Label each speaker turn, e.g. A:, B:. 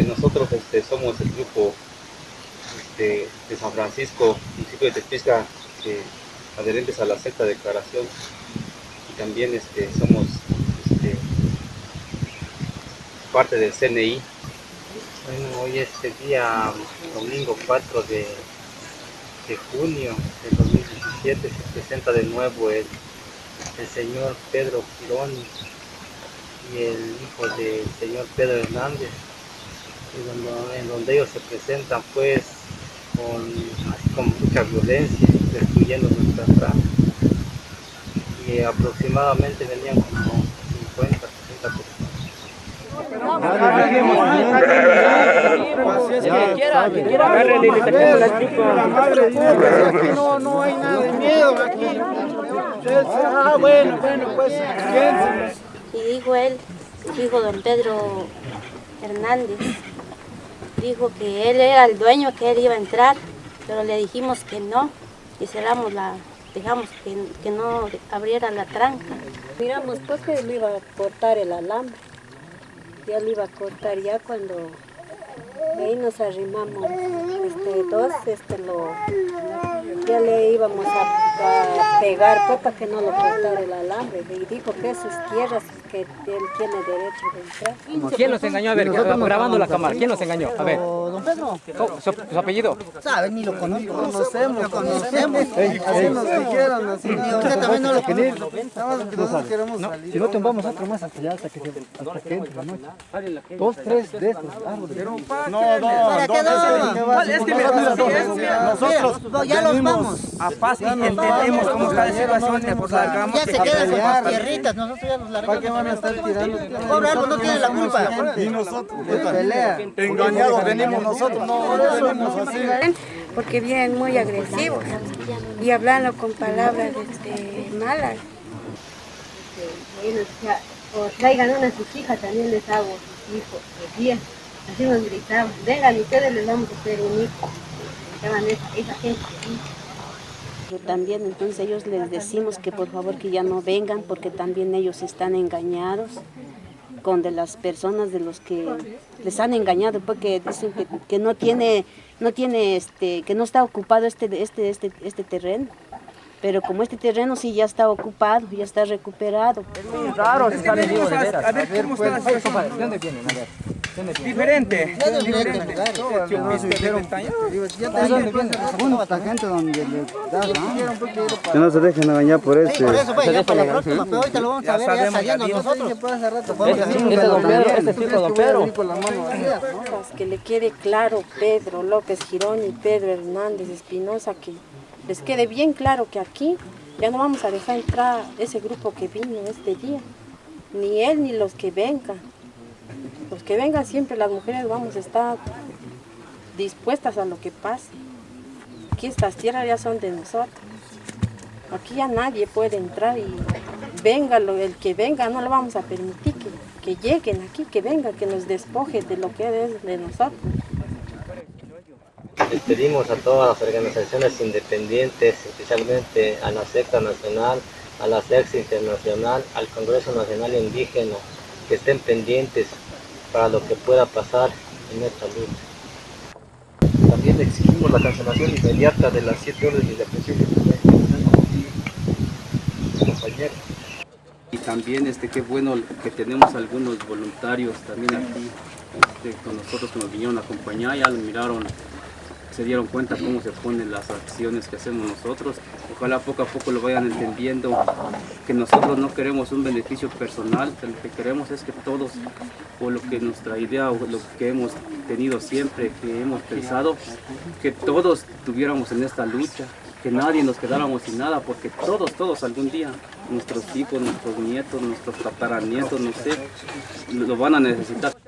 A: este, nosotros este, somos el grupo este, de San Francisco, municipio de Tepisca, eh, adherentes a la sexta declaración. Y también este, somos este, parte del CNI.
B: Bueno, hoy es el día domingo 4 de, de junio del 2017, se presenta de nuevo el, el señor Pedro Gironi y el hijo del señor Pedro Hernández, en donde ellos se presentan pues con, mucha violencia, destruyendo nuestra franja. Y aproximadamente venían como 50, 60 personas.
C: No, no hay nada de miedo aquí. Ah, bueno, bueno, pues.
D: Y dijo él, su hijo don Pedro Hernández, dijo que él era el dueño, que él iba a entrar, pero le dijimos que no, y cerramos la, dejamos que, no abriera la tranca.
E: Miramos pues que le iba a cortar el alambre. Ya le iba a cortar ya cuando ahí nos arrimamos este, dos, este, lo, ya le íbamos a, pegar pues, para que no lo cortara el alambre. Y dijo que sus tierras, que él tiene derecho de entrar.
F: ¿Quién nos engañó? A ver, grabando la cámara, ¿quién nos engañó? A ver,
C: Don Pedro,
F: ¿cómo- ¿su, su apellido?
C: sabe, ni lo conozco. Conocemos, conocemos. Así nos dijeron, así. Ni usted también no lo conoce. Nada más que nosotros queremos salir.
G: Si no tumbamos otro más hasta allá, hasta que, se- hasta que entre la noche. Dos, tres de estos árboles.
C: No, no, ¿Para qué no?
F: Es que mira, mira, mira,
C: Nosotros ya los vamos.
F: a paz y entendemos cómo está la situación, pues largamos.
C: Ya se quedan con las tierritas, nosotros ya los largamos. ¿Para qué van a estar tirando? Pobre árbol no tiene la culpa. Y nosotros, pelea. Engañados venimos nosotros, no venimos así.
H: porque vienen muy agresivos y hablando con palabras este, malas.
D: o traigan una a sus hijas, también les hago sus hijos, decían, así nos gritaban, vengan ustedes les vamos a hacer un hijo. Gritaban esa, esa gente.
E: También entonces ellos les decimos que por favor que ya no vengan porque también ellos están engañados con de las personas de los que les han engañado porque dicen que, que no tiene no tiene este que no está ocupado este este este este terreno pero como este terreno sí ya está ocupado ya está recuperado
F: Raro, se sale vivo de veras.
G: A ver, ¿cómo está la
F: compadre, ¿de dónde vienen? A ver. Diferente. Diferente.
G: Das, ¿no?
I: Que no se dejen engañar por
C: Sí,
I: ese.
C: por eso, pues, ya para la próxima, pero ahorita lo vamos a ver ya saliendo nosotros.
F: Este es don Pedro, este es de don Pedro.
E: que le quede claro Pedro López Girón y Pedro Hernández Espinosa que les quede bien claro que aquí ya no vamos a dejar entrar ese grupo que vino este día, ni él ni los que vengan. Los que vengan siempre las mujeres vamos a estar dispuestas a lo que pase. Aquí estas tierras ya son de nosotros. Aquí ya nadie puede entrar y venga el que venga, no le vamos a permitir que, que lleguen aquí, que venga, que nos despoje de lo que es de nosotros.
B: Les pedimos a todas las organizaciones independientes, especialmente a la secta nacional, a la secta internacional, al Congreso Nacional Indígena, que estén pendientes para lo que pueda pasar en esta lucha.
A: También exigimos la cancelación inmediata de las siete órdenes de aprehensión que tiene compañero.
J: Y también este, qué bueno que tenemos algunos voluntarios también aquí este, con nosotros que nos vinieron a acompañar, ya lo miraron, se dieron cuenta cómo se ponen las acciones que hacemos nosotros. Ojalá poco a poco lo vayan entendiendo, que nosotros no queremos un beneficio personal, lo que queremos es que todos, o lo que nuestra idea, o lo que hemos tenido siempre, que hemos pensado, que todos tuviéramos en esta lucha, que nadie nos quedáramos sin nada, porque todos, todos algún día, nuestros hijos, nuestros nietos, nuestros tataranietos, no sé, lo van a necesitar.